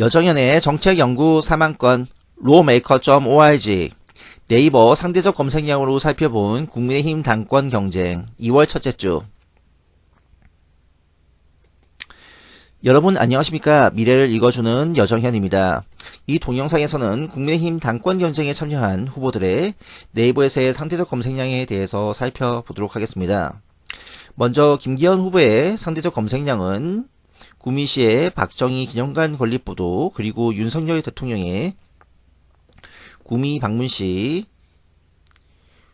여정연의 정책연구 3만건 로메이커.org 네이버 상대적 검색량으로 살펴본 국민의힘 당권 경쟁 2월 첫째 주 여러분 안녕하십니까 미래를 읽어주는 여정현입니다. 이 동영상에서는 국민의힘 당권 경쟁에 참여한 후보들의 네이버에서의 상대적 검색량에 대해서 살펴보도록 하겠습니다. 먼저 김기현 후보의 상대적 검색량은 구미시의 박정희 기념관 건립보도 그리고 윤석열 대통령의 구미 방문 시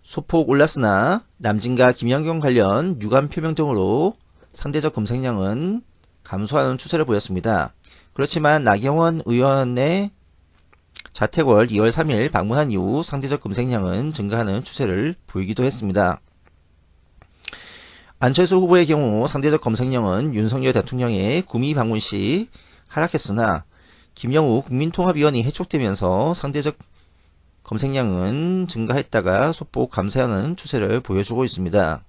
소폭 올랐으나 남진과 김영경 관련 유감 표명 등으로 상대적 검색량은 감소하는 추세를 보였습니다. 그렇지만 나경원 의원의 자택월 2월 3일 방문한 이후 상대적 검색량은 증가하는 추세를 보이기도 했습니다. 안철수 후보의 경우 상대적 검색량은 윤석열 대통령의 구미 방문 시 하락했으나 김영우 국민통합위원이 해촉되면서 상대적 검색량은 증가했다가 소폭 감소하는 추세를 보여주고 있습니다.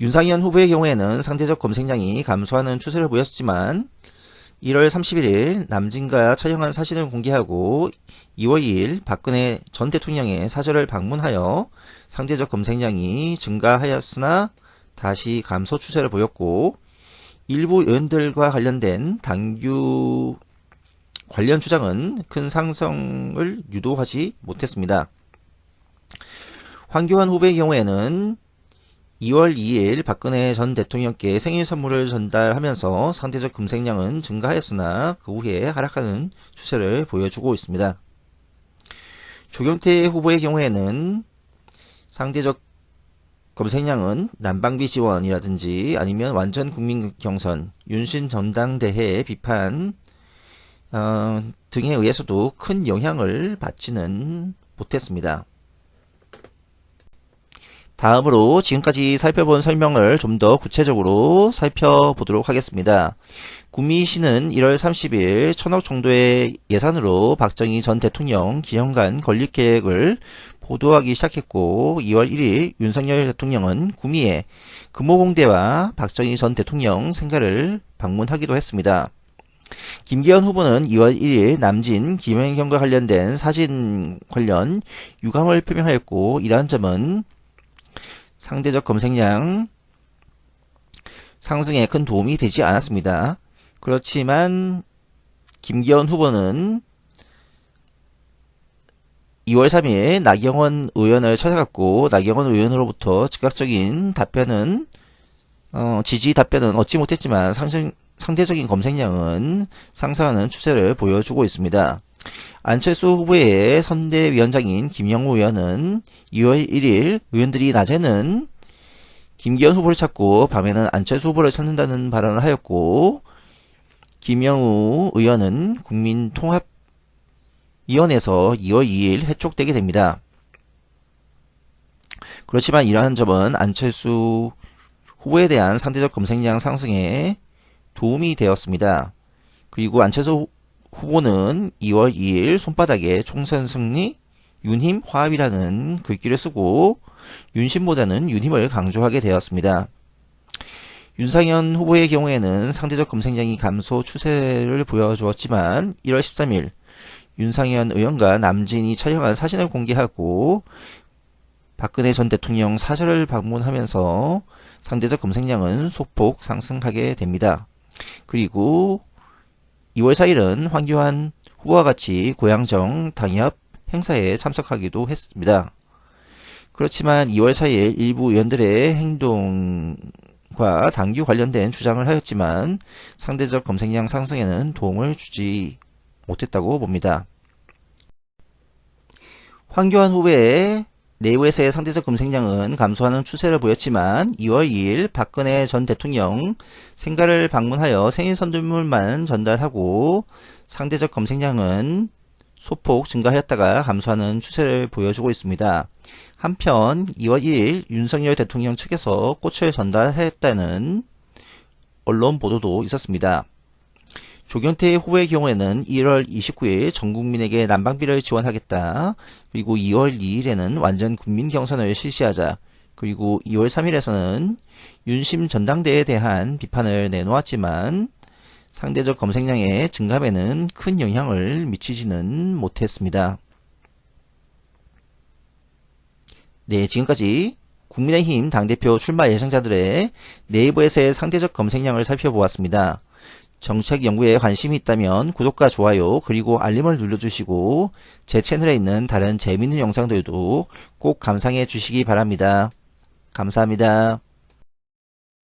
윤상현 후보의 경우에는 상대적 검색량이 감소하는 추세를 보였지만 1월 31일 남진과 촬영한 사진을 공개하고 2월 2일 박근혜 전 대통령의 사절을 방문하여 상대적 검색량이 증가하였으나 다시 감소 추세를 보였고 일부 의원들과 관련된 당규 관련 주장은 큰 상승을 유도하지 못했습니다. 황교안 후보의 경우에는 2월 2일 박근혜 전 대통령께 생일 선물을 전달하면서 상대적 검색량은 증가하였으나 그 후에 하락하는 추세를 보여주고 있습니다. 조경태 후보의 경우에는 상대적 검색량은 난방비 지원이라든지 아니면 완전 국민 경선, 윤신 전당대회 비판 어, 등에 의해서도 큰 영향을 받지는 못했습니다. 다음으로 지금까지 살펴본 설명을 좀 더 구체적으로 살펴보도록 하겠습니다. 구미시는 1월 30일 천억 정도의 예산으로 박정희 전 대통령 기념관 건립 계획을 보도하기 시작했고 2월 1일 윤석열 대통령은 구미에 금호공대와 박정희 전 대통령 생가를 방문하기도 했습니다. 김기현 후보는 2월 1일 남진 김영경과 관련된 사진 관련 유감을 표명하였고 이러한 점은 상대적 검색량 상승에 큰 도움이 되지 않았습니다. 그렇지만 김기현 후보는 2월 3일 나경원 의원을 찾아갔고 나경원 의원으로부터 즉각적인 답변은 어, 지지 답변은 얻지 못했지만 상승, 상대적인 검색량은 상승하는 추세를 보여주고 있습니다. 안철수 후보의 선대위원장인 김영우 의원은 2월 1일 의원들이 낮에는 김기현 후보를 찾고 밤에는 안철수 후보를 찾는다는 발언을 하였고 김영우 의원은 국민통합위원회에서 2월 2일 해촉되게 됩니다. 그렇지만 이러한 점은 안철수 후보에 대한 상대적 검색량 상승에 도움이 되었습니다. 그리고 안철수 후보는 2월 2일 손바닥에 총선 승리 윤힘 화합이라는 글귀를 쓰고 윤심보다는 윤힘을 강조하게 되었습니다. 윤상현 후보의 경우에는 상대적 검색량이 감소 추세를 보여주었지만 1월 13일 윤상현 의원과 남진이 촬영한 사진을 공개하고 박근혜 전 대통령 사절을 방문하면서 상대적 검색량은 소폭 상승하게 됩니다. 그리고 2월 4일은 황교안 후보와 같이 고양정 당협 행사에 참석하기도 했습니다. 그렇지만 2월 4일 일부 의원들의 행동과 당규 관련된 주장을 하였지만 상대적 검색량 상승에는 도움을 주지 못했다고 봅니다. 황교안 후보의 내부에서의 상대적 검색량은 감소하는 추세를 보였지만 2월 2일 박근혜 전 대통령 생가를 방문하여 생일 선물만 전달하고 상대적 검색량은 소폭 증가하였다가 감소하는 추세를 보여주고 있습니다. 한편 2월 1일 윤석열 대통령 측에서 꽃을 전달했다는 언론 보도도 있었습니다. 조경태 후보의 경우에는 1월 29일 전 국민에게 난방비를 지원하겠다. 그리고 2월 2일에는 완전 국민 경선을 실시하자. 그리고 2월 3일에서는 윤심 전당대에 대한 비판을 내놓았지만 상대적 검색량의 증감에는 큰 영향을 미치지는 못했습니다. 네, 지금까지 국민의힘 당대표 출마 예정자들의 네이버에서의 상대적 검색량을 살펴보았습니다. 정책 연구에 관심이 있다면 구독과 좋아요 그리고 알림을 눌러주시고 제 채널에 있는 다른 재밌는 영상들도 꼭 감상해 주시기 바랍니다. 감사합니다.